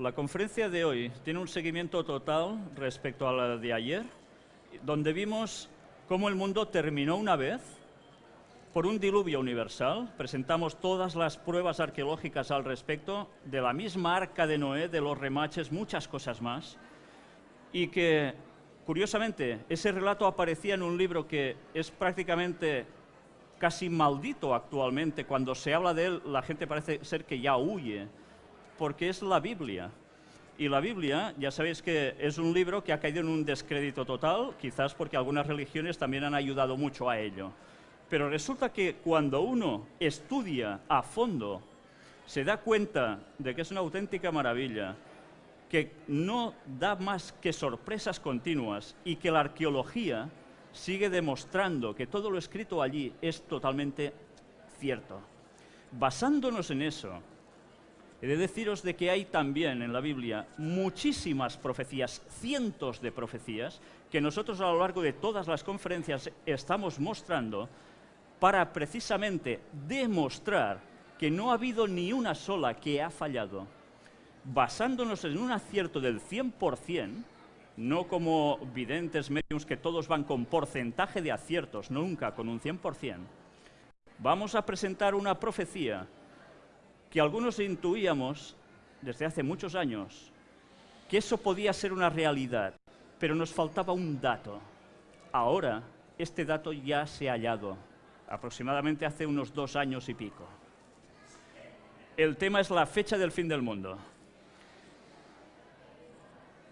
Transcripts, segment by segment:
la conferencia de hoy tiene un seguimiento total respecto a la de ayer, donde vimos cómo el mundo terminó una vez por un diluvio universal. Presentamos todas las pruebas arqueológicas al respecto, de la misma arca de Noé, de los remaches, muchas cosas más. Y que, curiosamente, ese relato aparecía en un libro que es prácticamente casi maldito actualmente. Cuando se habla de él, la gente parece ser que ya huye, porque es la Biblia. Y la Biblia, ya sabéis que es un libro que ha caído en un descrédito total, quizás porque algunas religiones también han ayudado mucho a ello. Pero resulta que cuando uno estudia a fondo, se da cuenta de que es una auténtica maravilla, que no da más que sorpresas continuas y que la arqueología sigue demostrando que todo lo escrito allí es totalmente cierto. Basándonos en eso, he de deciros de que hay también en la Biblia muchísimas profecías, cientos de profecías, que nosotros a lo largo de todas las conferencias estamos mostrando para precisamente demostrar que no ha habido ni una sola que ha fallado. Basándonos en un acierto del 100%, no como videntes medios que todos van con porcentaje de aciertos, nunca con un 100%, vamos a presentar una profecía que algunos intuíamos desde hace muchos años, que eso podía ser una realidad, pero nos faltaba un dato. Ahora, este dato ya se ha hallado aproximadamente hace unos dos años y pico. El tema es la fecha del fin del mundo.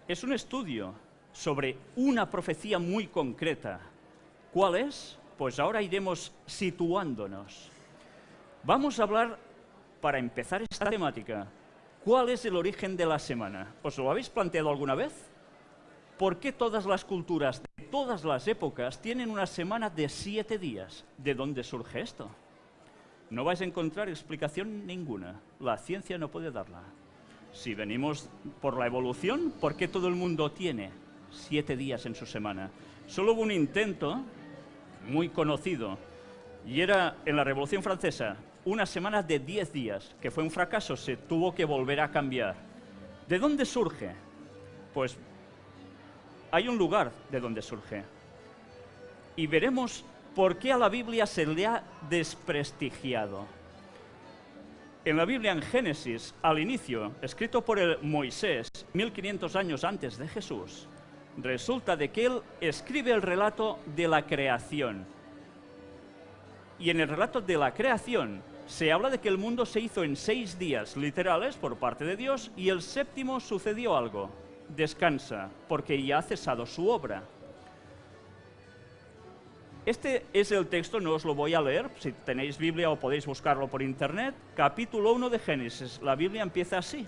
Es un estudio sobre una profecía muy concreta. ¿Cuál es? Pues ahora iremos situándonos. Vamos a hablar, para empezar esta temática, ¿cuál es el origen de la semana? ¿Os lo habéis planteado alguna vez? ¿Por qué todas las culturas de todas las épocas tienen una semana de siete días? ¿De dónde surge esto? No vais a encontrar explicación ninguna. La ciencia no puede darla. Si venimos por la evolución, ¿por qué todo el mundo tiene siete días en su semana? Solo hubo un intento muy conocido, y era en la Revolución Francesa, una semana de diez días, que fue un fracaso, se tuvo que volver a cambiar. ¿De dónde surge? Pues hay un lugar de donde surge. Y veremos por qué a la Biblia se le ha desprestigiado. En la Biblia, en Génesis, al inicio, escrito por el Moisés, 1500 años antes de Jesús, resulta de que él escribe el relato de la creación. Y en el relato de la creación se habla de que el mundo se hizo en seis días literales por parte de Dios y el séptimo sucedió algo descansa, porque ya ha cesado su obra. Este es el texto, no os lo voy a leer, si tenéis Biblia o podéis buscarlo por internet, capítulo 1 de Génesis. La Biblia empieza así.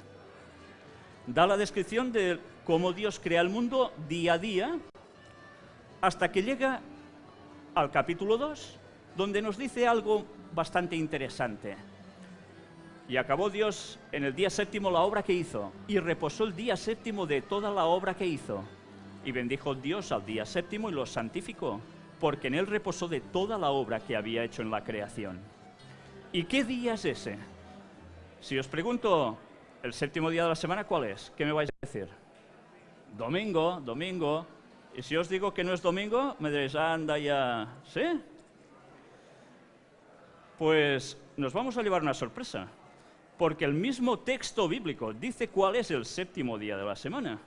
Da la descripción de cómo Dios crea el mundo día a día, hasta que llega al capítulo 2, donde nos dice algo bastante interesante. Y acabó Dios en el día séptimo la obra que hizo, y reposó el día séptimo de toda la obra que hizo. Y bendijo Dios al día séptimo y lo santificó, porque en él reposó de toda la obra que había hecho en la creación. ¿Y qué día es ese? Si os pregunto el séptimo día de la semana, ¿cuál es? ¿Qué me vais a decir? Domingo, domingo. Y si os digo que no es domingo, me diréis, anda ya, ¿sí? Pues nos vamos a llevar una sorpresa porque el mismo texto bíblico dice cuál es el séptimo día de la semana.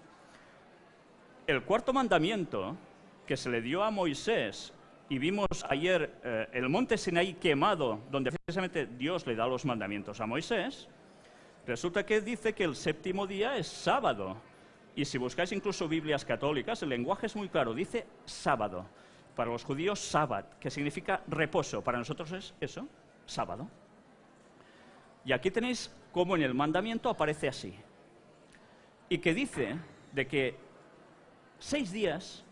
El cuarto mandamiento que se le dio a Moisés, y vimos ayer eh, el monte Sinaí quemado, donde precisamente Dios le da los mandamientos a Moisés, resulta que dice que el séptimo día es sábado. Y si buscáis incluso Biblias católicas, el lenguaje es muy claro, dice sábado. Para los judíos, sábado, que significa reposo. Para nosotros es eso, sábado. Y aquí tenéis cómo en el mandamiento aparece así. Y que dice de que seis días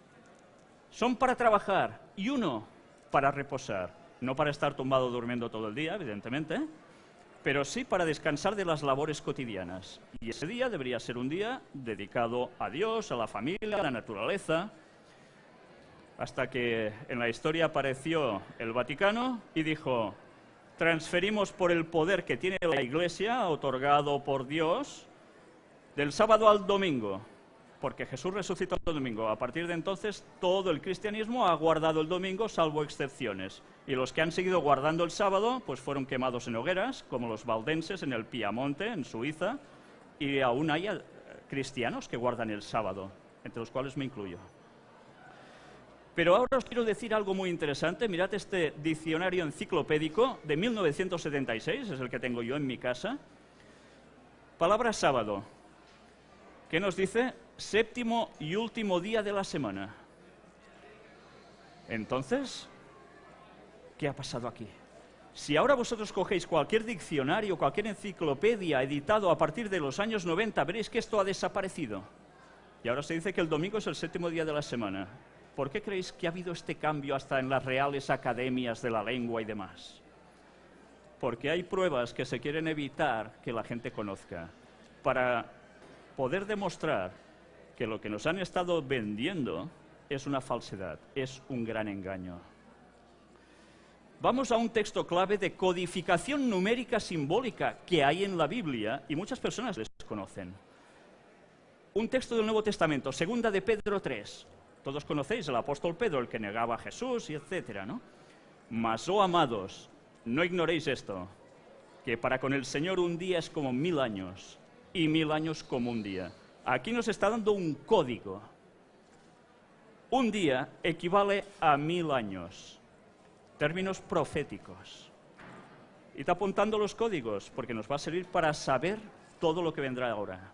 son para trabajar y uno para reposar. No para estar tumbado durmiendo todo el día, evidentemente, pero sí para descansar de las labores cotidianas. Y ese día debería ser un día dedicado a Dios, a la familia, a la naturaleza, hasta que en la historia apareció el Vaticano y dijo, transferimos por el poder que tiene la Iglesia, otorgado por Dios, Del sábado al domingo, porque Jesús resucitó el domingo. A partir de entonces, todo el cristianismo ha guardado el domingo, salvo excepciones. Y los que han seguido guardando el sábado, pues fueron quemados en hogueras, como los valdenses en el Piamonte, en Suiza, y aún hay eh, cristianos que guardan el sábado, entre los cuales me incluyo. Pero ahora os quiero decir algo muy interesante. Mirad este diccionario enciclopédico de 1976, es el que tengo yo en mi casa. Palabra sábado. ¿Qué nos dice? Séptimo y último día de la semana. Entonces, ¿qué ha pasado aquí? Si ahora vosotros cogéis cualquier diccionario, cualquier enciclopedia editado a partir de los años 90, veréis que esto ha desaparecido. Y ahora se dice que el domingo es el séptimo día de la semana. ¿Por qué creéis que ha habido este cambio hasta en las reales academias de la lengua y demás? Porque hay pruebas que se quieren evitar que la gente conozca, para poder demostrar que lo que nos han estado vendiendo es una falsedad, es un gran engaño. Vamos a un texto clave de codificación numérica simbólica que hay en la Biblia y muchas personas les conocen. Un texto del Nuevo Testamento, segunda de Pedro 3, todos conocéis el apóstol Pedro, el que negaba a Jesús y etcétera, ¿no? Mas, oh amados, no ignoréis esto, que para con el Señor un día es como mil años y mil años como un día. Aquí nos está dando un código. Un día equivale a mil años. Términos proféticos. Y está apuntando los códigos, porque nos va a servir para saber todo lo que vendrá ahora.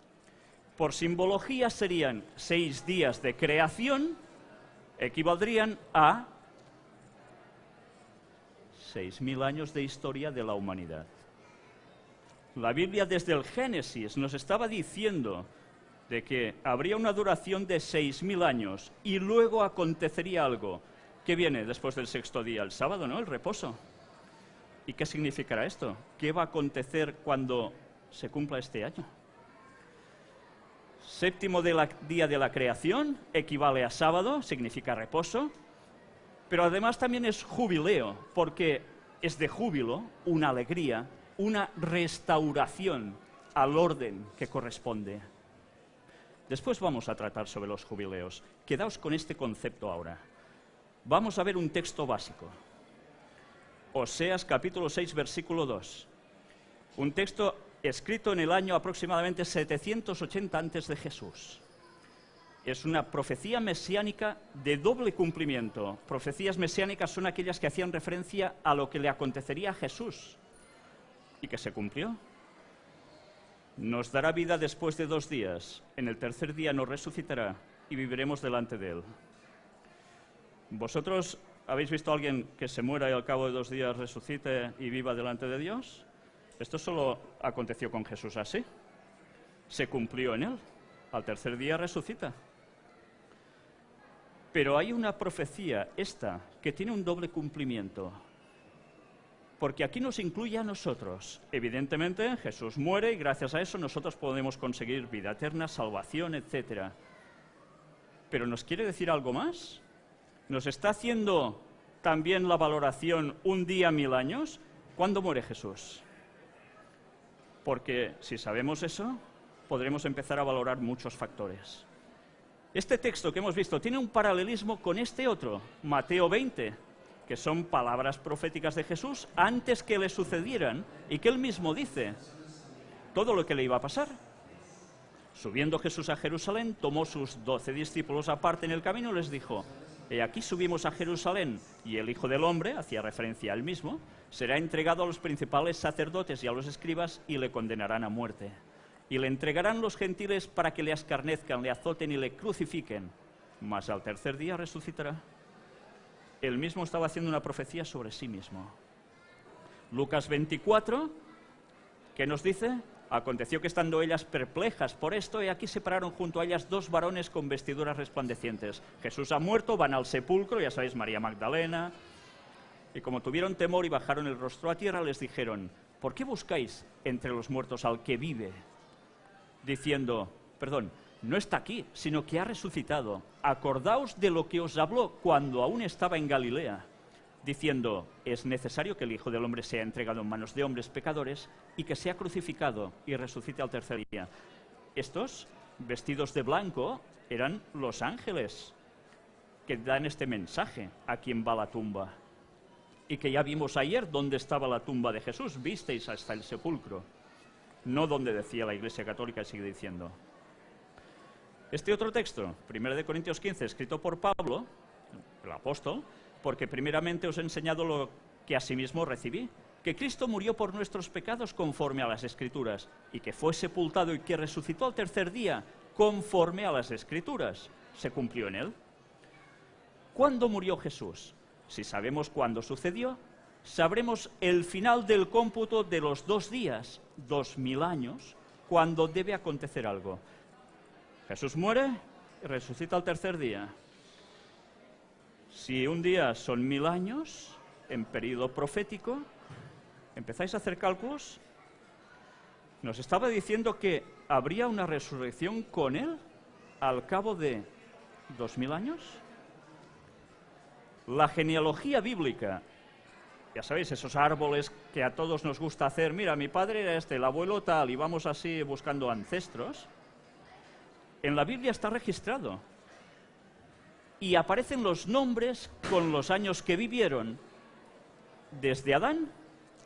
Por simbología serían seis días de creación, equivaldrían a seis mil años de historia de la humanidad. La Biblia desde el Génesis nos estaba diciendo de que habría una duración de seis mil años y luego acontecería algo. ¿Qué viene después del sexto día? El sábado, ¿no? El reposo. ¿Y qué significará esto? ¿Qué va a acontecer cuando se cumpla este año? Séptimo día de la creación equivale a sábado, significa reposo, pero además también es jubileo, porque es de júbilo, una alegría, una restauración al orden que corresponde. Después vamos a tratar sobre los jubileos. Quedaos con este concepto ahora. Vamos a ver un texto básico. Oseas capítulo 6, versículo 2. Un texto escrito en el año aproximadamente 780 antes de Jesús. Es una profecía mesiánica de doble cumplimiento. Profecías mesiánicas son aquellas que hacían referencia a lo que le acontecería a Jesús y que se cumplió. Nos dará vida después de dos días. En el tercer día nos resucitará y viviremos delante de Él. ¿Vosotros habéis visto a alguien que se muera y al cabo de dos días resucite y viva delante de Dios? Esto solo aconteció con Jesús así. Se cumplió en él. Al tercer día resucita. Pero hay una profecía, esta, que tiene un doble cumplimiento. Porque aquí nos incluye a nosotros. Evidentemente, Jesús muere y gracias a eso nosotros podemos conseguir vida eterna, salvación, etc. Pero ¿nos quiere decir algo más? ¿Nos está haciendo también la valoración un día, mil años? ¿Cuándo muere Jesús? Porque si sabemos eso, podremos empezar a valorar muchos factores. Este texto que hemos visto tiene un paralelismo con este otro, Mateo 20, que son palabras proféticas de Jesús antes que le sucedieran y que él mismo dice todo lo que le iba a pasar. Subiendo Jesús a Jerusalén, tomó sus doce discípulos aparte en el camino y les dijo, Aquí subimos a Jerusalén y el Hijo del Hombre, hacía referencia al mismo, será entregado a los principales sacerdotes y a los escribas y le condenarán a muerte. Y le entregarán los gentiles para que le escarnezcan, le azoten y le crucifiquen, mas al tercer día resucitará. Él mismo estaba haciendo una profecía sobre sí mismo. Lucas 24, ¿qué nos dice? Aconteció que estando ellas perplejas por esto, y aquí se pararon junto a ellas dos varones con vestiduras resplandecientes. Jesús ha muerto, van al sepulcro, ya sabéis, María Magdalena, y como tuvieron temor y bajaron el rostro a tierra, les dijeron, ¿por qué buscáis entre los muertos al que vive? Diciendo, perdón, no está aquí, sino que ha resucitado. Acordaos de lo que os habló cuando aún estaba en Galilea, diciendo, es necesario que el Hijo del Hombre sea entregado en manos de hombres pecadores y que sea crucificado y resucite al tercer día. estos, vestidos de blanco, eran los ángeles que dan este mensaje a quien va a la tumba. Y que ya vimos ayer dónde estaba la tumba de Jesús, visteis hasta el sepulcro, no donde decía la Iglesia Católica, sigue diciendo. Este otro texto, 1 de Corintios 15, escrito por Pablo, el apóstol, porque primeramente os he enseñado lo que asimismo recibí, que Cristo murió por nuestros pecados conforme a las Escrituras, y que fue sepultado y que resucitó al tercer día conforme a las Escrituras. Se cumplió en él. ¿Cuándo murió Jesús? Si sabemos cuándo sucedió, sabremos el final del cómputo de los dos días, dos mil años, cuando debe acontecer algo. Jesús muere y resucita al tercer día. Si un día son mil años, en periodo profético, empezáis a hacer cálculos, nos estaba diciendo que habría una resurrección con él al cabo de dos mil años. La genealogía bíblica, ya sabéis, esos árboles que a todos nos gusta hacer, mira, mi padre era este, el abuelo tal, y vamos así buscando ancestros, en la Biblia está registrado. Y aparecen los nombres con los años que vivieron, desde Adán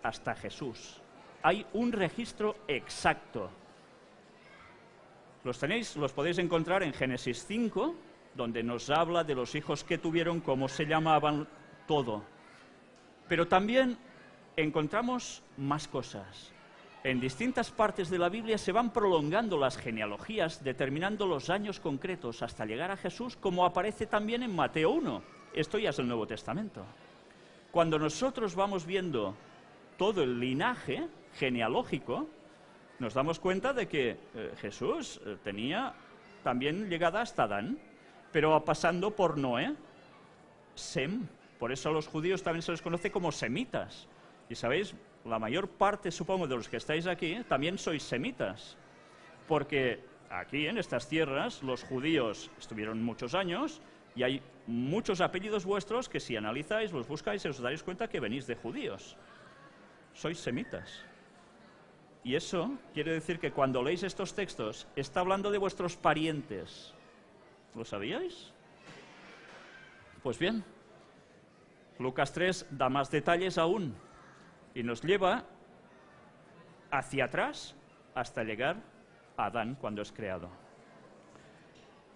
hasta Jesús. Hay un registro exacto. Los tenéis, los podéis encontrar en Génesis 5, donde nos habla de los hijos que tuvieron, cómo se llamaban, todo. Pero también encontramos más cosas. En distintas partes de la Biblia se van prolongando las genealogías, determinando los años concretos hasta llegar a Jesús, como aparece también en Mateo 1. Esto ya es el Nuevo Testamento. Cuando nosotros vamos viendo todo el linaje genealógico, nos damos cuenta de que eh, Jesús eh, tenía también llegada hasta Adán pero pasando por Noé, Sem. Por eso a los judíos también se les conoce como semitas. Y sabéis, la mayor parte, supongo, de los que estáis aquí, también sois semitas. Porque aquí, en estas tierras, los judíos estuvieron muchos años y hay muchos apellidos vuestros que si analizáis, los buscáis, os daréis cuenta que venís de judíos. Sois semitas. Y eso quiere decir que cuando leéis estos textos, está hablando de vuestros parientes, ¿Lo sabíais? Pues bien, Lucas 3 da más detalles aún y nos lleva hacia atrás hasta llegar a Adán cuando es creado.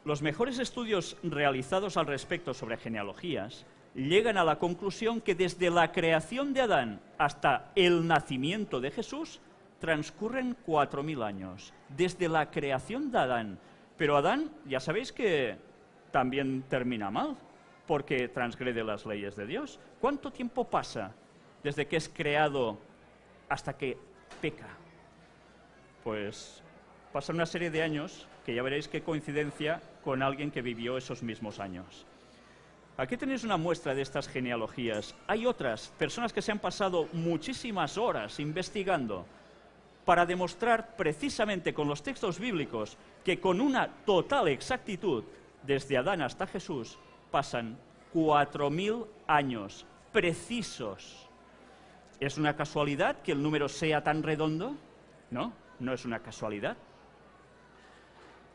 Los mejores estudios realizados al respecto sobre genealogías llegan a la conclusión que desde la creación de Adán hasta el nacimiento de Jesús transcurren cuatro mil años. Desde la creación de Adán pero Adán, ya sabéis que también termina mal, porque transgrede las leyes de Dios. ¿Cuánto tiempo pasa desde que es creado hasta que peca? Pues pasa una serie de años que ya veréis qué coincidencia con alguien que vivió esos mismos años. Aquí tenéis una muestra de estas genealogías. Hay otras personas que se han pasado muchísimas horas investigando para demostrar precisamente con los textos bíblicos que con una total exactitud, desde Adán hasta Jesús, pasan cuatro mil años precisos. ¿Es una casualidad que el número sea tan redondo? No, no es una casualidad.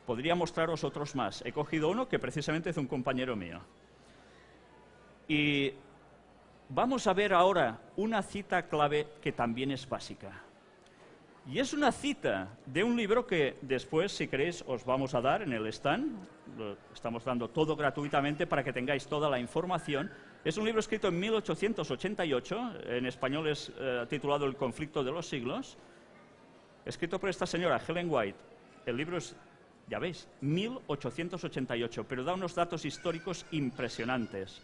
Podría mostraros otros más. He cogido uno que precisamente es un compañero mío. Y vamos a ver ahora una cita clave que también es básica. Y es una cita de un libro que después, si queréis, os vamos a dar en el stand. Lo estamos dando todo gratuitamente para que tengáis toda la información. Es un libro escrito en 1888, en español es eh, titulado El conflicto de los siglos, escrito por esta señora, Helen White. El libro es, ya veis, 1888, pero da unos datos históricos impresionantes.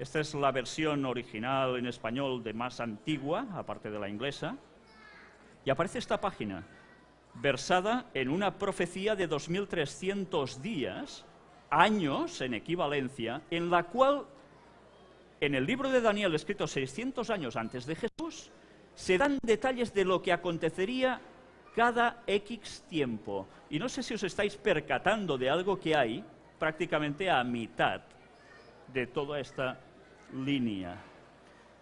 Esta es la versión original en español de más antigua, aparte de la inglesa. Y aparece esta página, versada en una profecía de 2.300 días, años en equivalencia, en la cual, en el libro de Daniel, escrito 600 años antes de Jesús, se dan detalles de lo que acontecería cada X tiempo. Y no sé si os estáis percatando de algo que hay prácticamente a mitad de toda esta línea.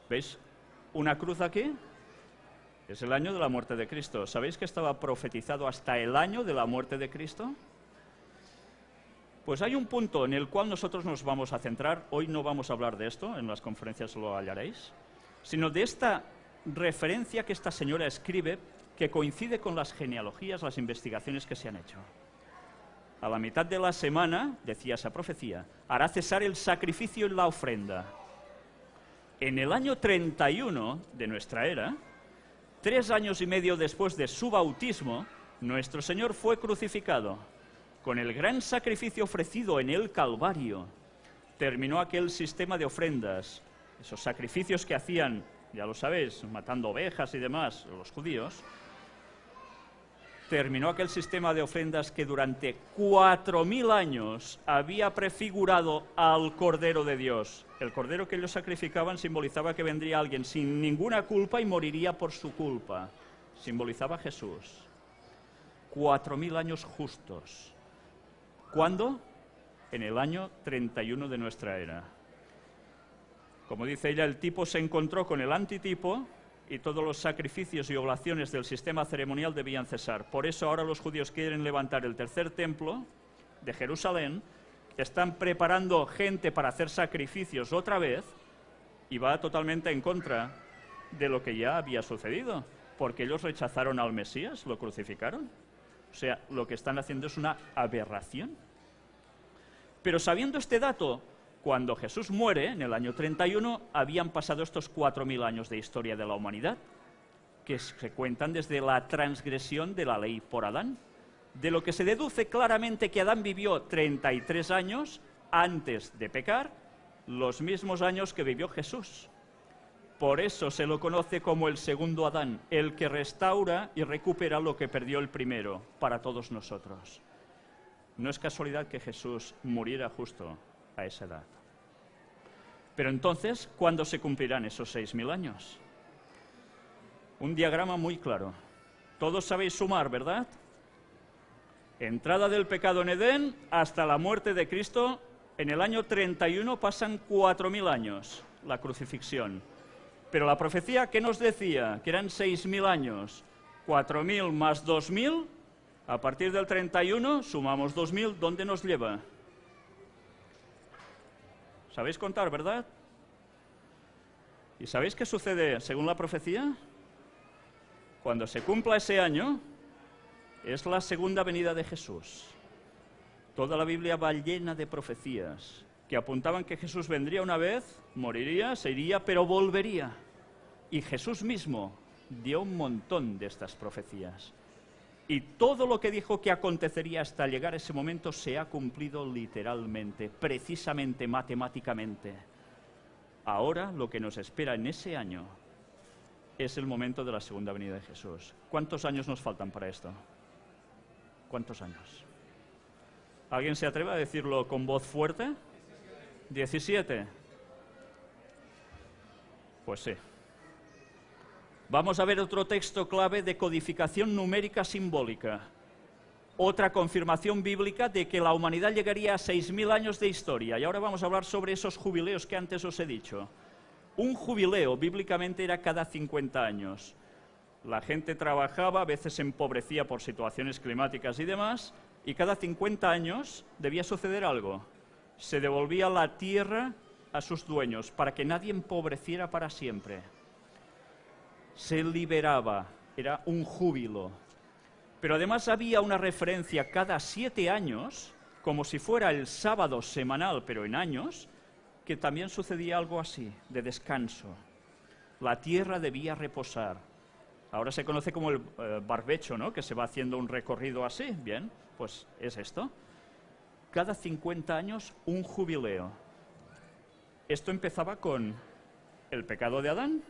¿Veis? Una cruz aquí, Es el año de la muerte de Cristo. ¿Sabéis que estaba profetizado hasta el año de la muerte de Cristo? Pues hay un punto en el cual nosotros nos vamos a centrar. Hoy no vamos a hablar de esto, en las conferencias lo hallaréis, sino de esta referencia que esta señora escribe que coincide con las genealogías, las investigaciones que se han hecho. A la mitad de la semana, decía esa profecía, hará cesar el sacrificio y la ofrenda. En el año 31 de nuestra era, Tres años y medio después de su bautismo, nuestro Señor fue crucificado. Con el gran sacrificio ofrecido en el Calvario, terminó aquel sistema de ofrendas, esos sacrificios que hacían, ya lo sabéis, matando ovejas y demás, los judíos, terminó aquel sistema de ofrendas que durante cuatro mil años había prefigurado al Cordero de Dios. El Cordero que ellos sacrificaban simbolizaba que vendría alguien sin ninguna culpa y moriría por su culpa. Simbolizaba a Jesús. Cuatro mil años justos. ¿Cuándo? En el año 31 de nuestra era. Como dice ella, el tipo se encontró con el antitipo y todos los sacrificios y oblaciones del sistema ceremonial debían cesar. Por eso ahora los judíos quieren levantar el tercer templo de Jerusalén, están preparando gente para hacer sacrificios otra vez y va totalmente en contra de lo que ya había sucedido, porque ellos rechazaron al Mesías, lo crucificaron. O sea, lo que están haciendo es una aberración. Pero sabiendo este dato, cuando Jesús muere, en el año 31, habían pasado estos 4.000 años de historia de la humanidad, que se cuentan desde la transgresión de la ley por Adán, de lo que se deduce claramente que Adán vivió 33 años antes de pecar, los mismos años que vivió Jesús. Por eso se lo conoce como el segundo Adán, el que restaura y recupera lo que perdió el primero para todos nosotros. No es casualidad que Jesús muriera justo a esa edad. Pero entonces, ¿cuándo se cumplirán esos seis mil años? Un diagrama muy claro. Todos sabéis sumar, ¿verdad? Entrada del pecado en Edén hasta la muerte de Cristo, en el año 31 pasan cuatro mil años, la crucifixión. Pero la profecía, ¿qué nos decía? Que eran seis mil años. Cuatro mil más dos mil, a partir del 31 sumamos dos mil, ¿dónde nos lleva? ¿Sabéis contar, verdad? ¿Y sabéis qué sucede según la profecía? Cuando se cumpla ese año, es la segunda venida de Jesús. Toda la Biblia va llena de profecías que apuntaban que Jesús vendría una vez, moriría, se iría, pero volvería. Y Jesús mismo dio un montón de estas profecías. Y todo lo que dijo que acontecería hasta llegar ese momento se ha cumplido literalmente, precisamente matemáticamente. Ahora lo que nos espera en ese año es el momento de la segunda venida de Jesús. ¿Cuántos años nos faltan para esto? ¿Cuántos años? ¿Alguien se atreve a decirlo con voz fuerte? ¿17? Pues sí. Vamos a ver otro texto clave de codificación numérica simbólica. Otra confirmación bíblica de que la humanidad llegaría a 6.000 años de historia. Y ahora vamos a hablar sobre esos jubileos que antes os he dicho. Un jubileo bíblicamente era cada 50 años. La gente trabajaba, a veces empobrecía por situaciones climáticas y demás, y cada 50 años debía suceder algo. Se devolvía la tierra a sus dueños para que nadie empobreciera para siempre se liberaba, era un júbilo. Pero además había una referencia cada siete años, como si fuera el sábado semanal, pero en años, que también sucedía algo así, de descanso. La tierra debía reposar. Ahora se conoce como el eh, barbecho, ¿no? Que se va haciendo un recorrido así. Bien, pues es esto. Cada 50 años un jubileo. Esto empezaba con el pecado de Adán,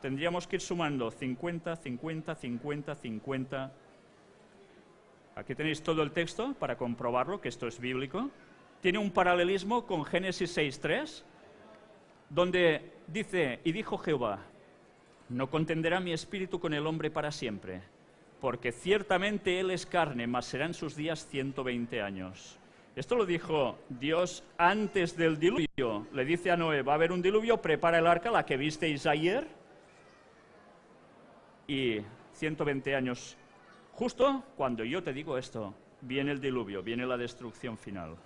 tendríamos que ir sumando 50, 50, 50, 50. Aquí tenéis todo el texto para comprobarlo, que esto es bíblico. Tiene un paralelismo con Génesis 6.3, donde dice, y dijo Jehová, no contenderá mi espíritu con el hombre para siempre, porque ciertamente él es carne, mas serán sus días 120 años. Esto lo dijo Dios antes del diluvio. Le dice a Noé, va a haber un diluvio, prepara el arca, la que visteis ayer, Y 120 años, justo cuando yo te digo esto, viene el diluvio, viene la destrucción final.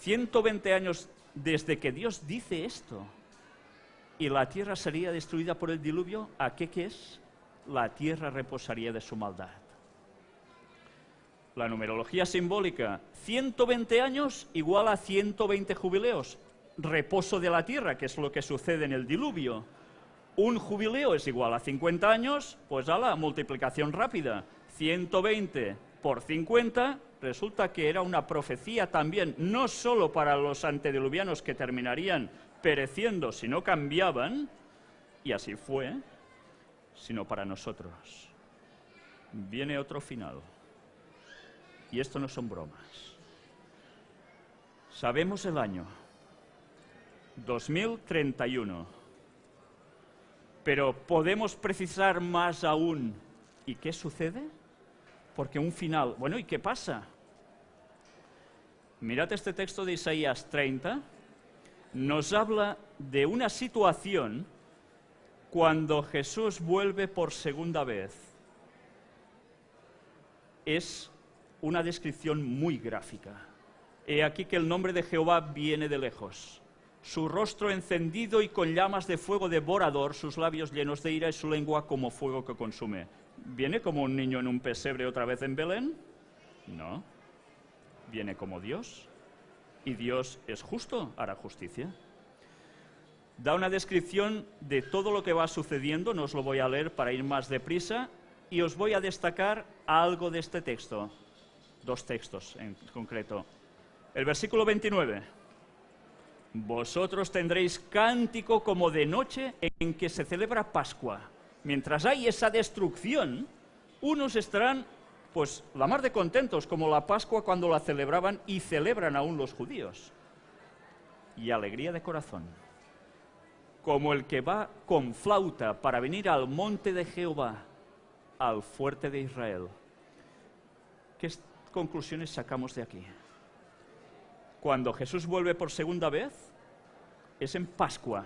120 años desde que Dios dice esto y la tierra sería destruida por el diluvio, ¿a qué que es? La tierra reposaría de su maldad. La numerología simbólica, 120 años igual a 120 jubileos, reposo de la tierra, que es lo que sucede en el diluvio. Un jubileo es igual a 50 años, pues a la multiplicación rápida, 120 por 50, resulta que era una profecía también, no solo para los antediluvianos que terminarían pereciendo si no cambiaban, y así fue, sino para nosotros. Viene otro final. Y esto no son bromas. Sabemos el año, 2031, pero podemos precisar más aún. ¿Y qué sucede? Porque un final... Bueno, ¿y qué pasa? Mirad este texto de Isaías 30, nos habla de una situación cuando Jesús vuelve por segunda vez. Es una descripción muy gráfica. He aquí que el nombre de Jehová viene de lejos. Su rostro encendido y con llamas de fuego devorador, sus labios llenos de ira y su lengua como fuego que consume. ¿Viene como un niño en un pesebre otra vez en Belén? No. Viene como Dios. Y Dios es justo, hará justicia. Da una descripción de todo lo que va sucediendo, no os lo voy a leer para ir más deprisa, y os voy a destacar algo de este texto dos textos en concreto. El versículo 29. Vosotros tendréis cántico como de noche en que se celebra Pascua. Mientras hay esa destrucción, unos estarán pues la mar de contentos como la Pascua cuando la celebraban y celebran aún los judíos. Y alegría de corazón, como el que va con flauta para venir al monte de Jehová, al fuerte de Israel. ¿Qué, conclusiones sacamos de aquí? Cuando Jesús vuelve por segunda vez, es en Pascua.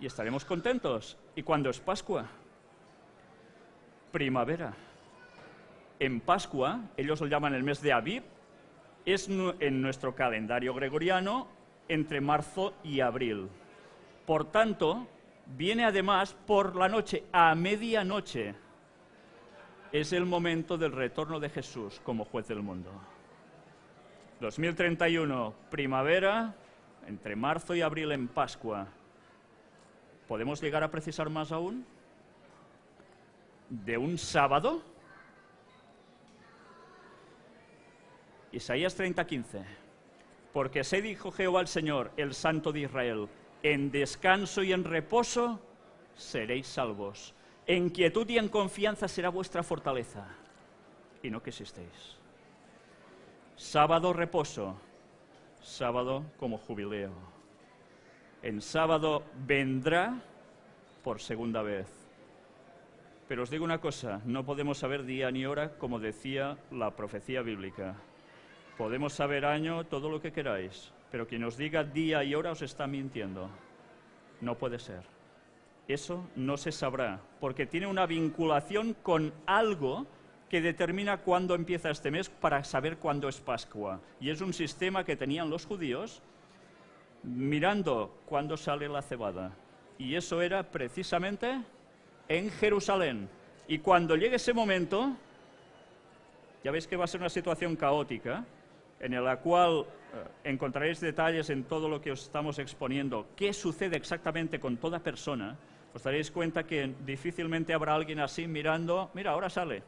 Y estaremos contentos. ¿Y cuando es Pascua? Primavera. En Pascua, ellos lo llaman el mes de Aviv, es en nuestro calendario gregoriano entre marzo y abril. Por tanto, viene además por la noche, a medianoche es el momento del retorno de Jesús como juez del mundo. 2031, primavera, entre marzo y abril en Pascua. ¿Podemos llegar a precisar más aún? ¿De un sábado? Isaías 30:15. Porque se dijo Jehová el Señor, el Santo de Israel, en descanso y en reposo seréis salvos. En quietud y en confianza será vuestra fortaleza, y no que existéis. Sábado reposo, sábado como jubileo. En sábado vendrá por segunda vez. Pero os digo una cosa, no podemos saber día ni hora como decía la profecía bíblica. Podemos saber año, todo lo que queráis, pero quien os diga día y hora os está mintiendo. No puede ser. Eso no se sabrá, porque tiene una vinculación con algo que determina cuándo empieza este mes para saber cuándo es Pascua. Y es un sistema que tenían los judíos mirando cuándo sale la cebada. Y eso era precisamente en Jerusalén. Y cuando llegue ese momento, ya veis que va a ser una situación caótica, en la cual eh, encontraréis detalles en todo lo que os estamos exponiendo, qué sucede exactamente con toda persona, os daréis cuenta que difícilmente habrá alguien así mirando, mira, ahora sale,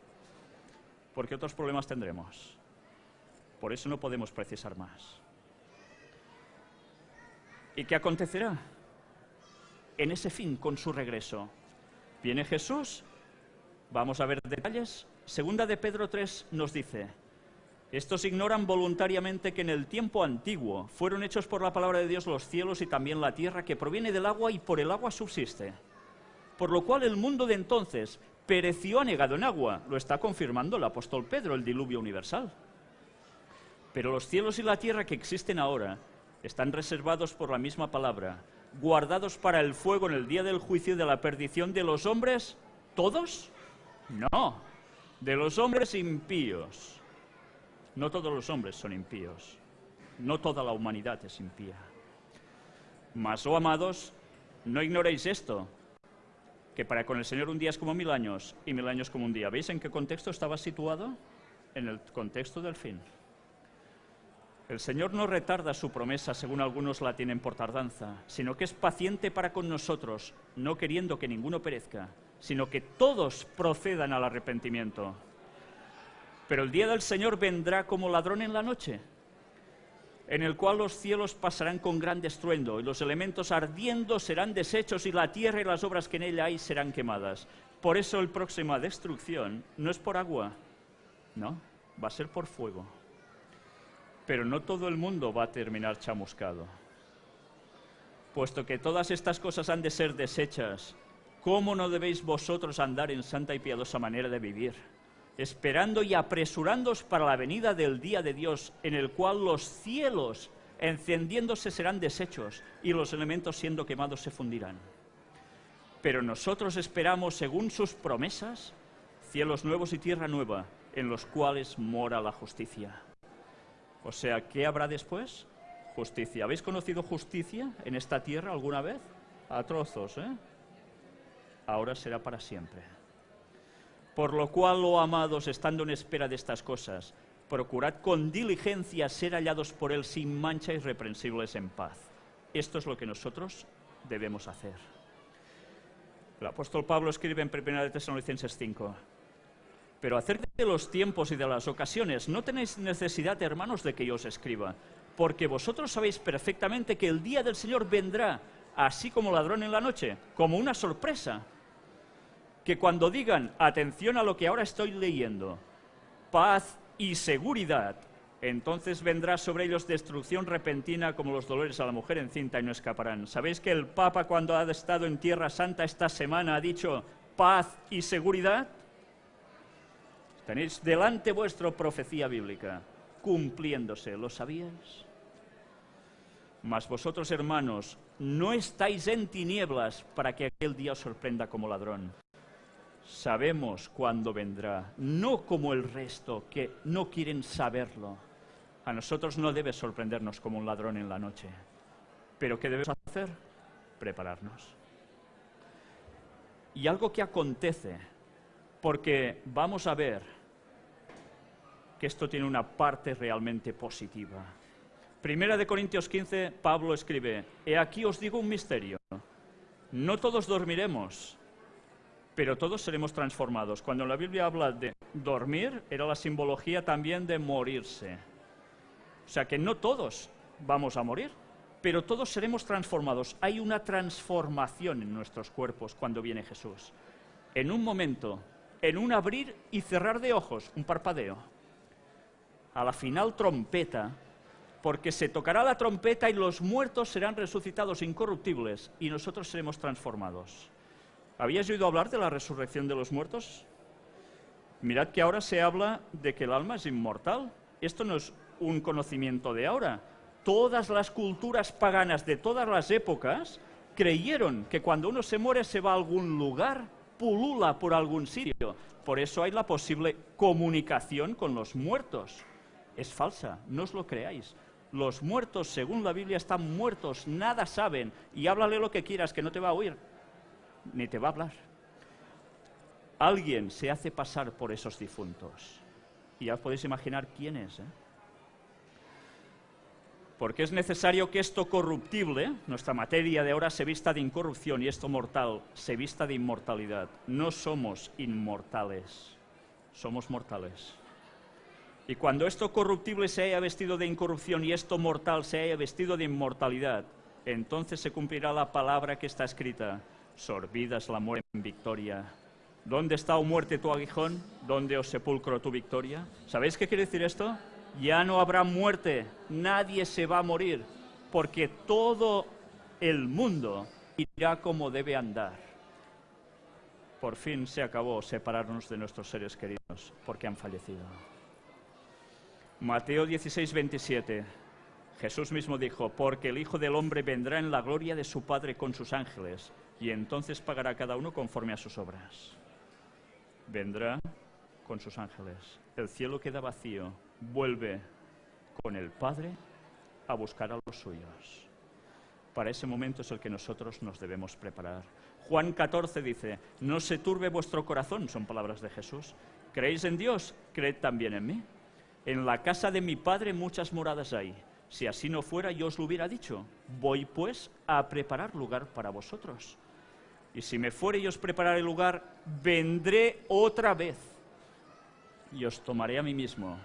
porque otros problemas tendremos. Por eso no podemos precisar más. ¿Y qué acontecerá? En ese fin, con su regreso. Viene Jesús, vamos a ver detalles. Segunda de Pedro 3 nos dice, estos ignoran voluntariamente que en el tiempo antiguo fueron hechos por la palabra de Dios los cielos y también la tierra, que proviene del agua y por el agua subsiste por lo cual el mundo de entonces pereció anegado en agua. Lo está confirmando el apóstol Pedro, el diluvio universal. Pero los cielos y la tierra que existen ahora están reservados por la misma palabra, guardados para el fuego en el día del juicio y de la perdición de los hombres, ¿todos? No, de los hombres impíos. No todos los hombres son impíos, no toda la humanidad es impía. Mas, oh amados, no ignoréis esto, que para con el Señor un día es como mil años y mil años como un día. ¿Veis en qué contexto estaba situado? En el contexto del fin. El Señor no retarda su promesa, según algunos la tienen por tardanza, sino que es paciente para con nosotros, no queriendo que ninguno perezca, sino que todos procedan al arrepentimiento. Pero el día del Señor vendrá como ladrón en la noche, en el cual los cielos pasarán con gran estruendo, y los elementos ardiendo serán deshechos, y la tierra y las obras que en ella hay serán quemadas. Por eso el próxima destrucción no es por agua, no, va a ser por fuego pero no todo el mundo va a terminar chamuscado. Puesto que todas estas cosas han de ser desechas, ¿cómo no debéis vosotros andar en santa y piadosa manera de vivir? Esperando y apresurándoos para la venida del día de Dios, en el cual los cielos encendiéndose serán deshechos y los elementos siendo quemados se fundirán. Pero nosotros esperamos, según sus promesas, cielos nuevos y tierra nueva, en los cuales mora la justicia. O sea, ¿qué habrá después? Justicia. ¿Habéis conocido justicia en esta tierra alguna vez? A trozos, ¿eh? Ahora será para siempre. Por lo cual, oh amados, estando en espera de estas cosas, procurad con diligencia ser hallados por Él sin mancha y reprensibles en paz. Esto es lo que nosotros debemos hacer. El apóstol Pablo escribe en 1 Tesalonicenses 5, pero acerca de los tiempos y de las ocasiones, no tenéis necesidad, hermanos, de que yo os escriba, porque vosotros sabéis perfectamente que el día del Señor vendrá, así como ladrón en la noche, como una sorpresa. Que cuando digan, atención a lo que ahora estoy leyendo, paz y seguridad, entonces vendrá sobre ellos destrucción repentina como los dolores a la mujer encinta y no escaparán. ¿Sabéis que el Papa cuando ha estado en Tierra Santa esta semana ha dicho paz y seguridad? Tenéis delante vuestro profecía bíblica, cumpliéndose, ¿lo sabíais? Mas vosotros, hermanos, no estáis en tinieblas para que aquel día os sorprenda como ladrón. Sabemos cuándo vendrá, no como el resto que no quieren saberlo. A nosotros no debe sorprendernos como un ladrón en la noche. Pero ¿qué debemos hacer? Prepararnos. Y algo que acontece, porque vamos a ver que esto tiene una parte realmente positiva. Primera de Corintios 15, Pablo escribe, He aquí os digo un misterio. No todos dormiremos, pero todos seremos transformados. Cuando la Biblia habla de dormir, era la simbología también de morirse. O sea que no todos vamos a morir, pero todos seremos transformados. Hay una transformación en nuestros cuerpos cuando viene Jesús. En un momento, en un abrir y cerrar de ojos, un parpadeo a la final trompeta, porque se tocará la trompeta y los muertos serán resucitados incorruptibles y nosotros seremos transformados. ¿Habías oído hablar de la resurrección de los muertos? Mirad que ahora se habla de que el alma es inmortal. Esto no es un conocimiento de ahora. Todas las culturas paganas de todas las épocas creyeron que cuando uno se muere se va a algún lugar, pulula por algún sitio. Por eso hay la posible comunicación con los muertos es falsa, no os lo creáis. Los muertos, según la Biblia, están muertos, nada saben, y háblale lo que quieras, que no te va a oír, ni te va a hablar. Alguien se hace pasar por esos difuntos. Y ya podéis imaginar quién es. ¿eh? Porque es necesario que esto corruptible, nuestra materia de ahora, se vista de incorrupción y esto mortal se vista de inmortalidad. No somos inmortales, somos mortales. Y cuando esto corruptible se haya vestido de incorrupción y esto mortal se haya vestido de inmortalidad, entonces se cumplirá la palabra que está escrita, sorbidas la muerte en victoria. ¿Dónde está, o oh muerte, tu aguijón? ¿Dónde, os oh sepulcro, tu victoria? ¿Sabéis qué quiere decir esto? Ya no habrá muerte, nadie se va a morir, porque todo el mundo irá como debe andar. Por fin se acabó separarnos de nuestros seres queridos, porque han fallecido. Mateo 16, 27. Jesús mismo dijo, porque el Hijo del Hombre vendrá en la gloria de su Padre con sus ángeles, y entonces pagará cada uno conforme a sus obras. Vendrá con sus ángeles. El cielo queda vacío, vuelve con el Padre a buscar a los suyos. Para ese momento es el que nosotros nos debemos preparar. Juan 14 dice, no se turbe vuestro corazón, son palabras de Jesús. ¿Creéis en Dios? Creed también en mí. En la casa de mi Padre muchas moradas hay. Si así no fuera, yo os lo hubiera dicho. Voy pues a preparar lugar para vosotros. Y si me fuere y os prepararé lugar, vendré otra vez y os tomaré a mí mismo,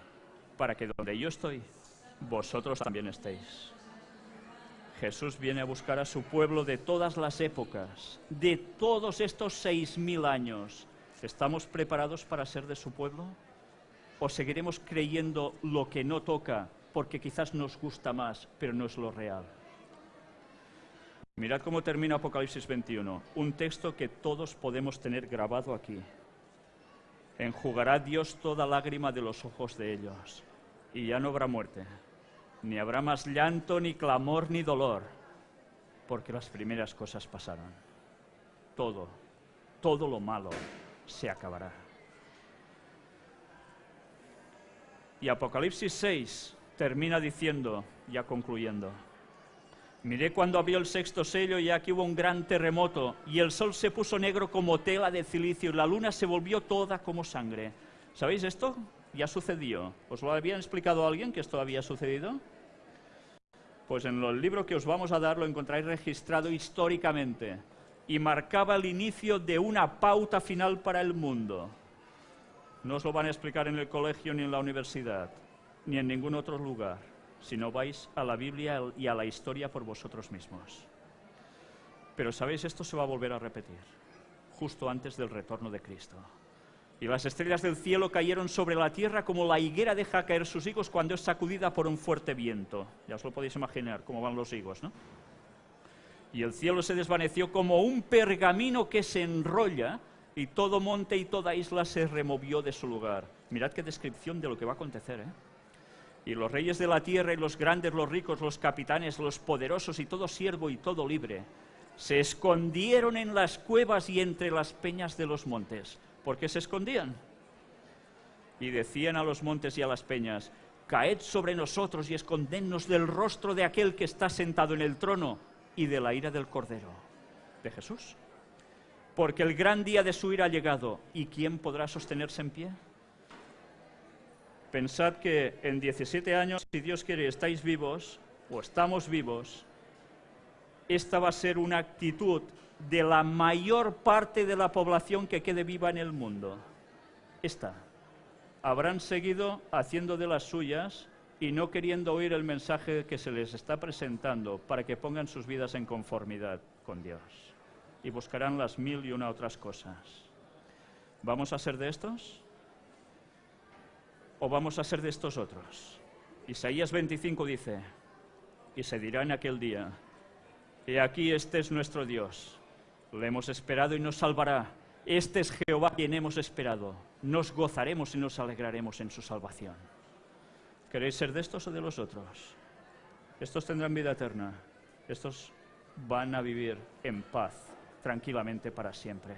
para que donde yo estoy, vosotros también estéis. Jesús viene a buscar a su pueblo de todas las épocas, de todos estos seis mil años. ¿Estamos preparados para ser de su pueblo? ¿O seguiremos creyendo lo que no toca porque quizás nos gusta más, pero no es lo real? Mirad cómo termina Apocalipsis 21, un texto que todos podemos tener grabado aquí. Enjugará Dios toda lágrima de los ojos de ellos, y ya no habrá muerte, ni habrá más llanto, ni clamor, ni dolor, porque las primeras cosas pasaron. Todo, todo lo malo se acabará. Y Apocalipsis 6 termina diciendo, ya concluyendo, Miré cuando abrió el sexto sello y aquí hubo un gran terremoto y el sol se puso negro como tela de cilicio y la luna se volvió toda como sangre. ¿Sabéis esto? Ya sucedió. ¿Os lo habían explicado a alguien que esto había sucedido? Pues en el libro que os vamos a dar lo encontráis registrado históricamente y marcaba el inicio de una pauta final para el mundo. No os lo van a explicar en el colegio ni en la universidad, ni en ningún otro lugar si no vais a la Biblia y a la historia por vosotros mismos. Pero sabéis, esto se va a volver a repetir, justo antes del retorno de Cristo. Y las estrellas del cielo cayeron sobre la tierra como la higuera deja caer sus higos cuando es sacudida por un fuerte viento. Ya os lo podéis imaginar cómo van los higos, ¿no? Y el cielo se desvaneció como un pergamino que se enrolla y todo monte y toda isla se removió de su lugar. Mirad qué descripción de lo que va a acontecer, ¿eh? Y los reyes de la tierra y los grandes, los ricos, los capitanes, los poderosos y todo siervo y todo libre, se escondieron en las cuevas y entre las peñas de los montes. ¿Por qué se escondían? Y decían a los montes y a las peñas, caed sobre nosotros y escondednos del rostro de aquel que está sentado en el trono y de la ira del Cordero, de Jesús. Porque el gran día de su ira ha llegado, ¿y quién podrá sostenerse en pie? Pensad que en 17 años, si Dios quiere, estáis vivos o estamos vivos, esta va a ser una actitud de la mayor parte de la población que quede viva en el mundo. Esta. Habrán seguido haciendo de las suyas y no queriendo oír el mensaje que se les está presentando para que pongan sus vidas en conformidad con Dios. Y buscarán las mil y una otras cosas. ¿Vamos a ser de estos? O vamos a ser de estos otros? Isaías 25 dice, y se dirá en aquel día, he aquí este es nuestro Dios, le hemos esperado y nos salvará, este es Jehová quien hemos esperado, nos gozaremos y nos alegraremos en su salvación. ¿Queréis ser de estos o de los otros? Estos tendrán vida eterna, estos van a vivir en paz, tranquilamente para siempre.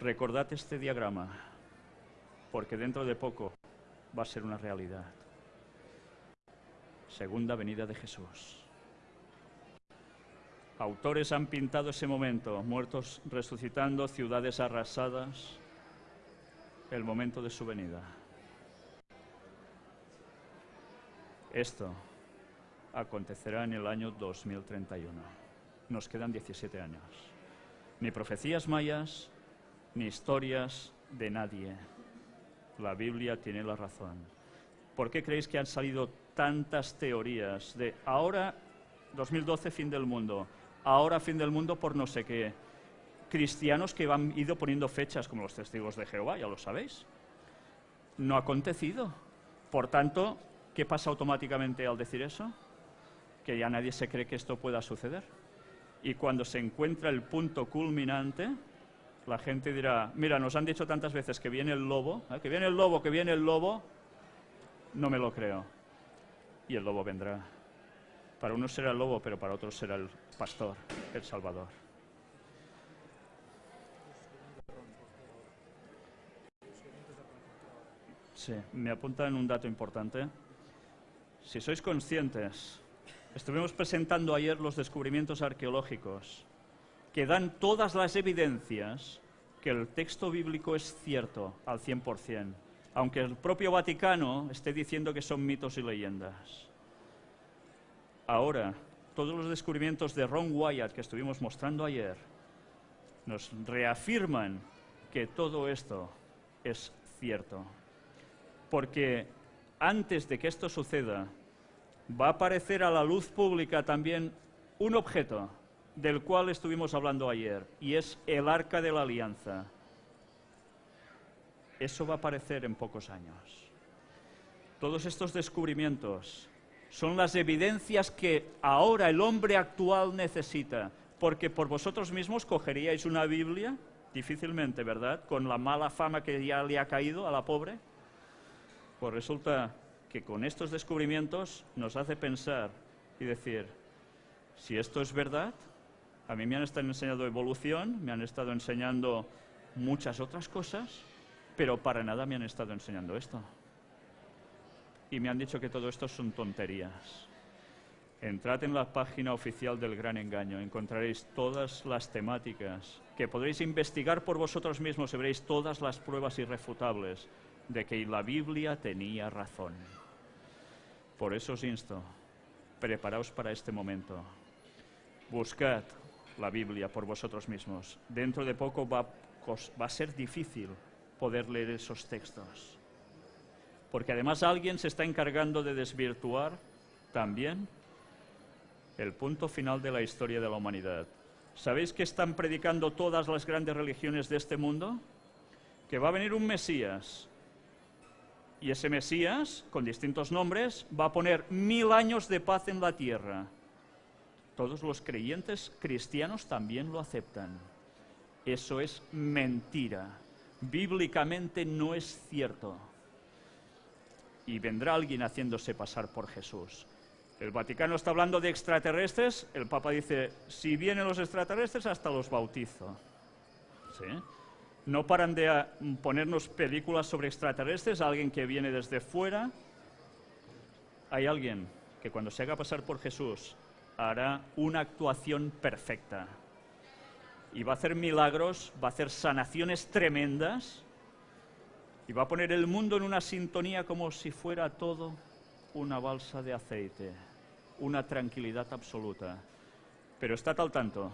Recordad este diagrama porque dentro de poco va a ser una realidad. Segunda venida de Jesús. Autores han pintado ese momento, muertos resucitando, ciudades arrasadas, el momento de su venida. Esto acontecerá en el año 2031. Nos quedan 17 años. Ni profecías mayas, ni historias de nadie la Biblia tiene la razón. ¿Por qué creéis que han salido tantas teorías de ahora 2012 fin del mundo, ahora fin del mundo por no sé qué? Cristianos que han ido poniendo fechas como los testigos de Jehová, ya lo sabéis. No ha acontecido. Por tanto, ¿qué pasa automáticamente al decir eso? Que ya nadie se cree que esto pueda suceder. Y cuando se encuentra el punto culminante, la gente dirá, mira, nos han dicho tantas veces que viene el lobo, ¿eh? que viene el lobo, que viene el lobo, no me lo creo. y el lobo vendrá. Para unos será el lobo, pero para otros será el pastor, el Salvador. Sí, me apuntan un dato importante. Si sois conscientes, estuvimos presentando ayer los descubrimientos arqueológicos que dan todas las evidencias que el texto bíblico es cierto al 100%, aunque el propio Vaticano esté diciendo que son mitos y leyendas. Ahora, todos los descubrimientos de Ron Wyatt que estuvimos mostrando ayer nos reafirman que todo esto es cierto. Porque antes de que esto suceda, va a aparecer a la luz pública también un objeto del cual estuvimos hablando ayer, y es el arca de la alianza. Eso va a aparecer en pocos años. Todos estos descubrimientos son las evidencias que ahora el hombre actual necesita, porque por vosotros mismos cogeríais una Biblia, difícilmente, ¿verdad?, con la mala fama que ya le ha caído a la pobre. Pues resulta que con estos descubrimientos nos hace pensar y decir, si esto es verdad, a mí me han estado enseñando evolución, me han estado enseñando muchas otras cosas, pero para nada me han estado enseñando esto. Y me han dicho que todo esto son tonterías. Entrad en la página oficial del Gran Engaño, encontraréis todas las temáticas que podréis investigar por vosotros mismos y veréis todas las pruebas irrefutables de que la Biblia tenía razón. Por eso os insto, preparaos para este momento. Buscad la Biblia por vosotros mismos. Dentro de poco va, va a ser difícil poder leer esos textos. Porque además alguien se está encargando de desvirtuar también el punto final de la historia de la humanidad. ¿Sabéis que están predicando todas las grandes religiones de este mundo? Que va a venir un Mesías. Y ese Mesías, con distintos nombres, va a poner mil años de paz en la tierra. Todos los creyentes cristianos también lo aceptan. Eso es mentira. Bíblicamente no es cierto. Y vendrá alguien haciéndose pasar por Jesús. El Vaticano está hablando de extraterrestres. El Papa dice, si vienen los extraterrestres, hasta los bautizo. No paran de ah, ponernos películas sobre extraterrestres, alguien que viene desde fuera. Hay alguien que cuando se haga pasar por Jesús hará una actuación perfecta. Y va a hacer milagros, va a hacer sanaciones tremendas y va a poner el mundo en una sintonía como si fuera todo una balsa de aceite, una tranquilidad absoluta. Pero está al tanto.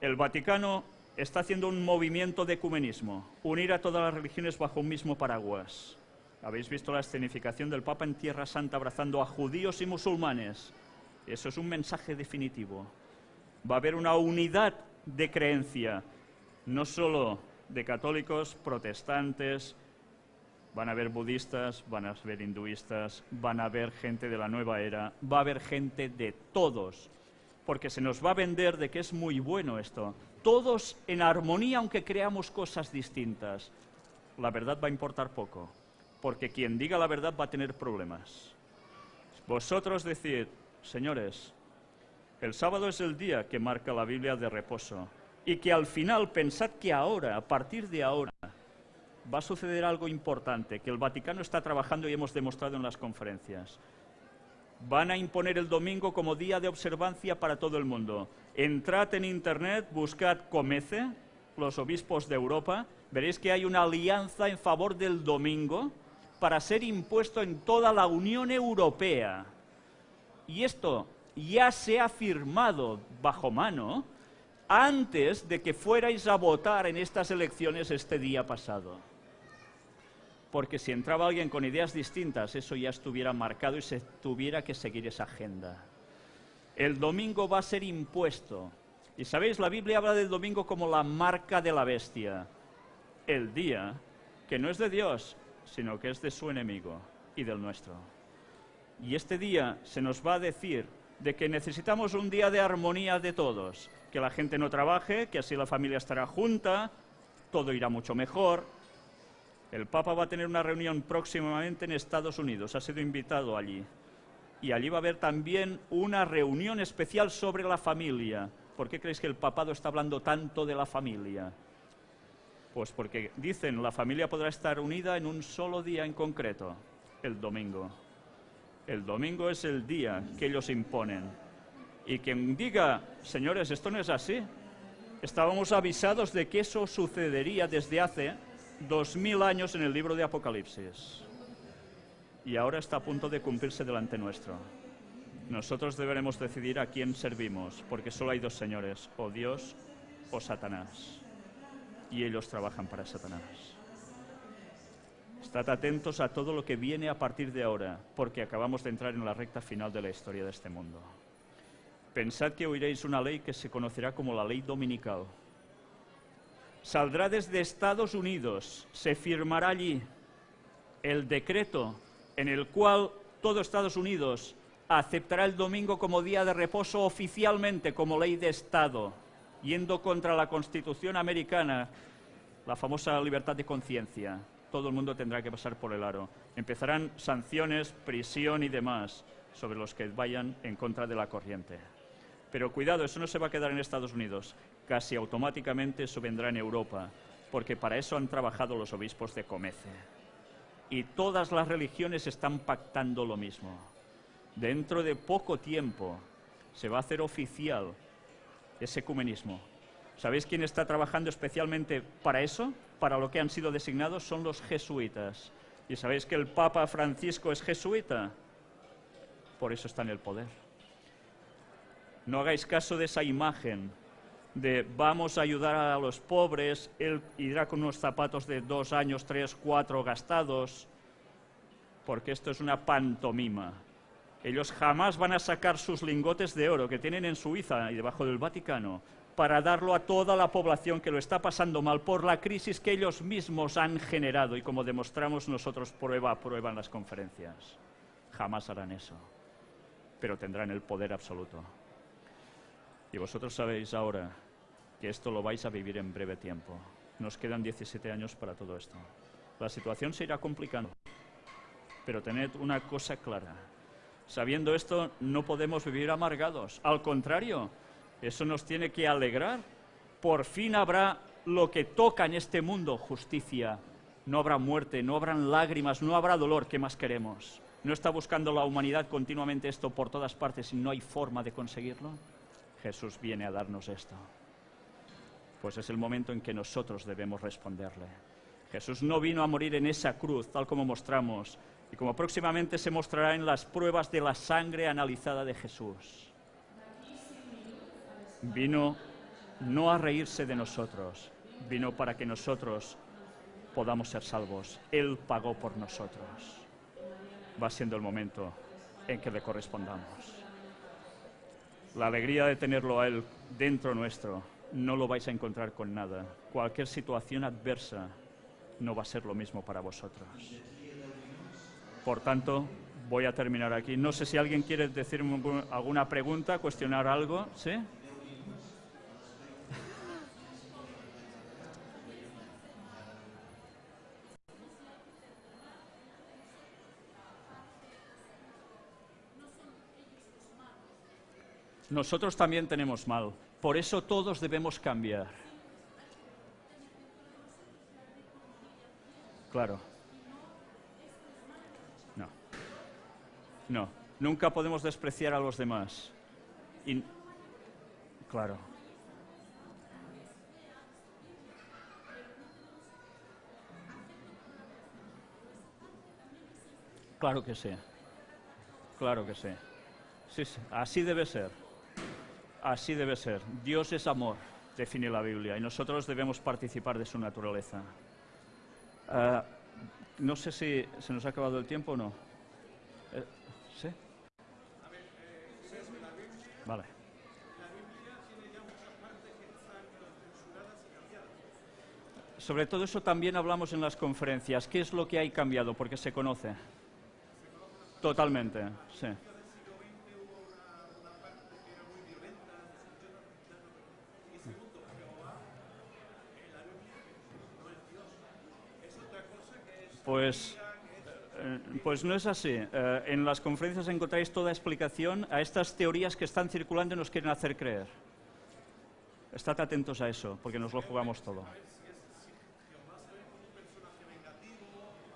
El Vaticano está haciendo un movimiento de ecumenismo, unir a todas las religiones bajo un mismo paraguas. Habéis visto la escenificación del Papa en Tierra Santa abrazando a judíos y musulmanes eso es un mensaje definitivo. Va a haber una unidad de creencia, no solo de católicos, protestantes, van a haber budistas, van a haber hinduistas, van a haber gente de la nueva era, va a haber gente de todos, porque se nos va a vender de que es muy bueno esto. Todos en armonía, aunque creamos cosas distintas. La verdad va a importar poco, porque quien diga la verdad va a tener problemas. Vosotros decid, señores, el sábado es el día que marca la Biblia de reposo y que al final pensad que ahora, a partir de ahora, va a suceder algo importante, que el Vaticano está trabajando y hemos demostrado en las conferencias. Van a imponer el domingo como día de observancia para todo el mundo. Entrad en Internet, buscad Comece, los obispos de Europa, veréis que hay una alianza en favor del domingo para ser impuesto en toda la Unión Europea. Y esto ya se ha firmado bajo mano antes de que fuerais a votar en estas elecciones este día pasado. Porque si entraba alguien con ideas distintas, eso ya estuviera marcado y se tuviera que seguir esa agenda. El domingo va a ser impuesto. Y sabéis, la Biblia habla del domingo como la marca de la bestia. El día que no es de Dios, sino que es de su enemigo y del nuestro. Y este día se nos va a decir de que necesitamos un día de armonía de todos, que la gente no trabaje, que así la familia estará junta, todo irá mucho mejor. El Papa va a tener una reunión próximamente en Estados Unidos, ha sido invitado allí. Y allí va a haber también una reunión especial sobre la familia. ¿Por qué creéis que el papado está hablando tanto de la familia? Pues porque dicen, la familia podrá estar unida en un solo día en concreto, el domingo. El domingo es el día que ellos imponen. Y quien diga, señores, esto no es así, estábamos avisados de que eso sucedería desde hace dos mil años en el libro de Apocalipsis. Y ahora está a punto de cumplirse delante nuestro. Nosotros deberemos decidir a quién servimos, porque solo hay dos señores, o Dios o Satanás. Y ellos trabajan para Satanás. Estad atentos a todo lo que viene a partir de ahora, porque acabamos de entrar en la recta final de la historia de este mundo. Pensad que oiréis una ley que se conocerá como la ley dominical. Saldrá desde Estados Unidos, se firmará allí el decreto en el cual todo Estados Unidos aceptará el domingo como día de reposo oficialmente como ley de Estado, yendo contra la Constitución americana, la famosa libertad de conciencia. Todo el mundo tendrá que pasar por el aro. Empezarán sanciones, prisión y demás sobre los que vayan en contra de la corriente. Pero cuidado, eso no se va a quedar en Estados Unidos. Casi automáticamente eso vendrá en Europa, porque para eso han trabajado los obispos de Comece. Y todas las religiones están pactando lo mismo. Dentro de poco tiempo se va a hacer oficial ese ecumenismo. ¿Sabéis quién está trabajando especialmente para eso? Para lo que han sido designados son los jesuitas. ¿Y sabéis que el Papa Francisco es jesuita? Por eso está en el poder. No hagáis caso de esa imagen de vamos a ayudar a los pobres, él irá con unos zapatos de dos años, tres, cuatro gastados, porque esto es una pantomima. Ellos jamás van a sacar sus lingotes de oro que tienen en Suiza y debajo del Vaticano para darlo a toda la población que lo está pasando mal por la crisis que ellos mismos han generado y como demostramos nosotros prueba a prueba en las conferencias. Jamás harán eso, pero tendrán el poder absoluto. Y vosotros sabéis ahora que esto lo vais a vivir en breve tiempo. Nos quedan 17 años para todo esto. La situación se irá complicando, pero tened una cosa clara. Sabiendo esto, no podemos vivir amargados. Al contrario, eso nos tiene que alegrar. Por fin habrá lo que toca en este mundo, justicia. No habrá muerte, no habrán lágrimas, no habrá dolor. ¿Qué más queremos? ¿No está buscando la humanidad continuamente esto por todas partes y no hay forma de conseguirlo? Jesús viene a darnos esto. Pues es el momento en que nosotros debemos responderle. Jesús no vino a morir en esa cruz, tal como mostramos, y como próximamente se mostrará en las pruebas de la sangre analizada de Jesús. Vino no a reírse de nosotros, vino para que nosotros podamos ser salvos. Él pagó por nosotros. Va siendo el momento en que le correspondamos. La alegría de tenerlo a Él dentro nuestro no lo vais a encontrar con nada. Cualquier situación adversa no va a ser lo mismo para vosotros. Por tanto, voy a terminar aquí. No sé si alguien quiere decirme alguna pregunta, cuestionar algo. ¿Sí? Nosotros también tenemos mal. Por eso todos debemos cambiar. Claro. No. No. Nunca podemos despreciar a los demás. Y... Claro. Claro que sí. Claro que sí. Sí, sí. Así debe ser. Así debe ser. Dios es amor, define la Biblia, y nosotros debemos participar de su naturaleza. Ah, no sé si se nos ha acabado el tiempo o no. Eh, ¿Sí? Vale. Sobre todo eso también hablamos en las conferencias. ¿Qué es lo que hay cambiado? Porque se conoce. Totalmente, sí. Pues, eh, pues no es así. Eh, en las conferencias encontráis toda explicación a estas teorías que están circulando y nos quieren hacer creer. Estad atentos a eso, porque nos lo jugamos todo.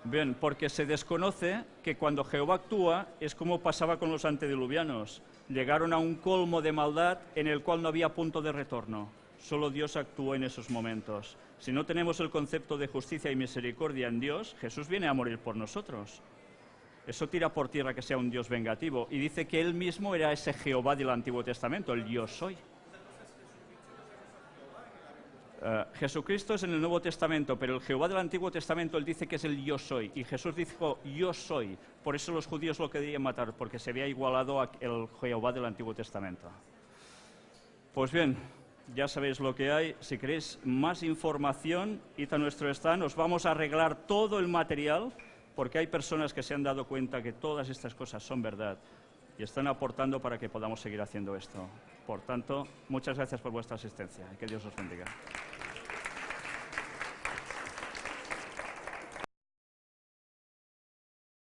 Bien, porque se desconoce que cuando Jehová actúa es como pasaba con los antediluvianos. Llegaron a un colmo de maldad en el cual no había punto de retorno. Solo Dios actuó en esos momentos. Si no tenemos el concepto de justicia y misericordia en Dios, Jesús viene a morir por nosotros. Eso tira por tierra que sea un Dios vengativo. Y dice que él mismo era ese Jehová del Antiguo Testamento, el yo soy. Eh, Jesucristo es en el Nuevo Testamento, pero el Jehová del Antiguo Testamento, él dice que es el yo soy. Y Jesús dijo, yo soy. Por eso los judíos lo querían matar, porque se había igualado al Jehová del Antiguo Testamento. Pues bien, ya sabéis lo que hay. Si queréis más información, id a nuestro stand. Os vamos a arreglar todo el material, porque hay personas que se han dado cuenta que todas estas cosas son verdad y están aportando para que podamos seguir haciendo esto. Por tanto, muchas gracias por vuestra asistencia y que Dios os bendiga.